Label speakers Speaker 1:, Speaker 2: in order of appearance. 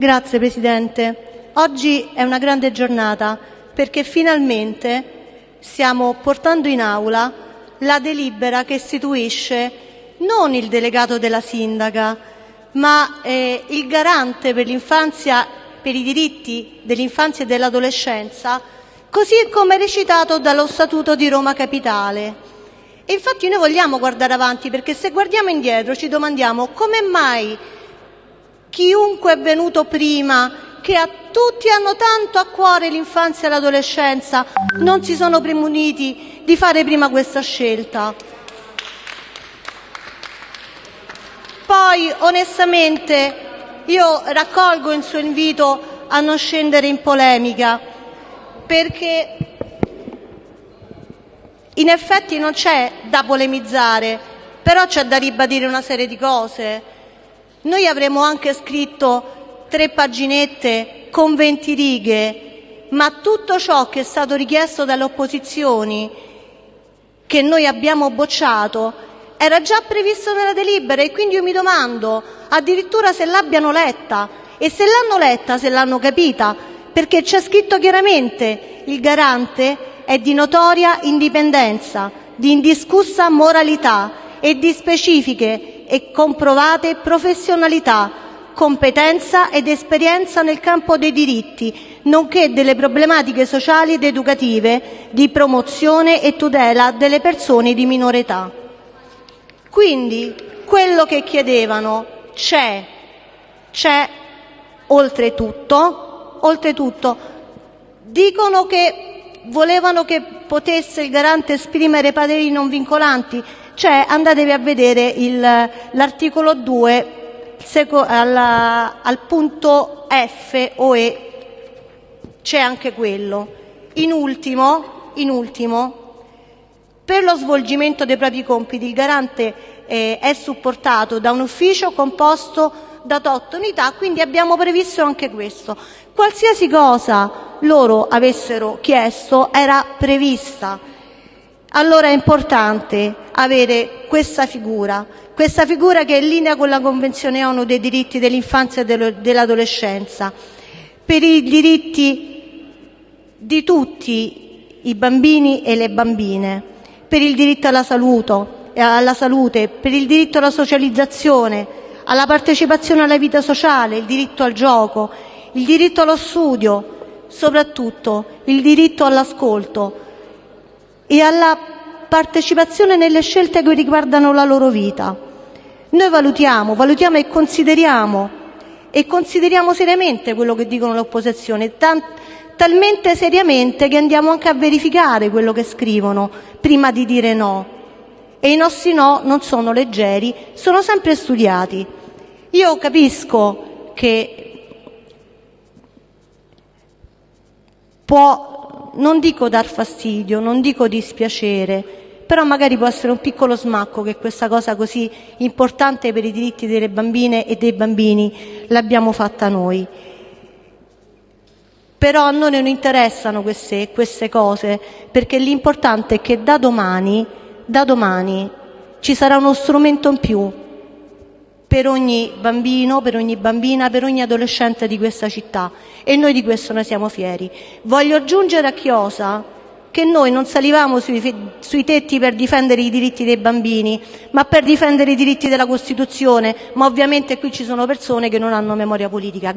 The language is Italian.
Speaker 1: Grazie Presidente. Oggi è una grande giornata perché finalmente stiamo portando in aula la delibera che istituisce non il delegato della sindaca, ma eh, il garante per l'infanzia, per i diritti dell'infanzia e dell'adolescenza, così come recitato dallo Statuto di Roma Capitale. E infatti noi vogliamo guardare avanti perché se guardiamo indietro ci domandiamo come mai chiunque è venuto prima, che a tutti hanno tanto a cuore l'infanzia e l'adolescenza, non si sono premuniti di fare prima questa scelta. Poi, onestamente, io raccolgo il suo invito a non scendere in polemica, perché in effetti non c'è da polemizzare, però c'è da ribadire una serie di cose. Noi avremmo anche scritto tre paginette con 20 righe, ma tutto ciò che è stato richiesto dalle opposizioni, che noi abbiamo bocciato, era già previsto nella delibera e quindi io mi domando addirittura se l'abbiano letta. E se l'hanno letta, se l'hanno capita, perché c'è scritto chiaramente il garante è di notoria indipendenza, di indiscussa moralità e di specifiche e comprovate professionalità, competenza ed esperienza nel campo dei diritti, nonché delle problematiche sociali ed educative di promozione e tutela delle persone di minore età. Quindi quello che chiedevano c'è, c'è oltretutto, oltretutto dicono che volevano che potesse il garante esprimere pareri non vincolanti, andatevi a vedere l'articolo 2 al punto F o E, c'è anche quello. In ultimo, in ultimo, per lo svolgimento dei propri compiti il garante eh, è supportato da un ufficio composto da otto unità, quindi abbiamo previsto anche questo. Qualsiasi cosa loro avessero chiesto era prevista. Allora è importante avere questa figura, questa figura che è in linea con la Convenzione ONU dei diritti dell'infanzia e dell'adolescenza, per i diritti di tutti i bambini e le bambine, per il diritto alla salute, alla salute, per il diritto alla socializzazione, alla partecipazione alla vita sociale, il diritto al gioco, il diritto allo studio, soprattutto il diritto all'ascolto e alla partecipazione nelle scelte che riguardano la loro vita. Noi valutiamo, valutiamo e consideriamo e consideriamo seriamente quello che dicono l'opposizione, talmente seriamente che andiamo anche a verificare quello che scrivono prima di dire no. E i nostri no non sono leggeri, sono sempre studiati. Io capisco che può non dico dar fastidio, non dico dispiacere, però magari può essere un piccolo smacco che questa cosa così importante per i diritti delle bambine e dei bambini l'abbiamo fatta noi. Però a noi non interessano queste, queste cose, perché l'importante è che da domani, da domani ci sarà uno strumento in più per ogni bambino, per ogni bambina, per ogni adolescente di questa città e noi di questo ne siamo fieri. Voglio aggiungere a Chiosa che noi non salivamo sui, tetti per difendere i diritti dei bambini, ma per difendere i diritti della Costituzione, ma ovviamente qui ci sono persone che non hanno memoria politica.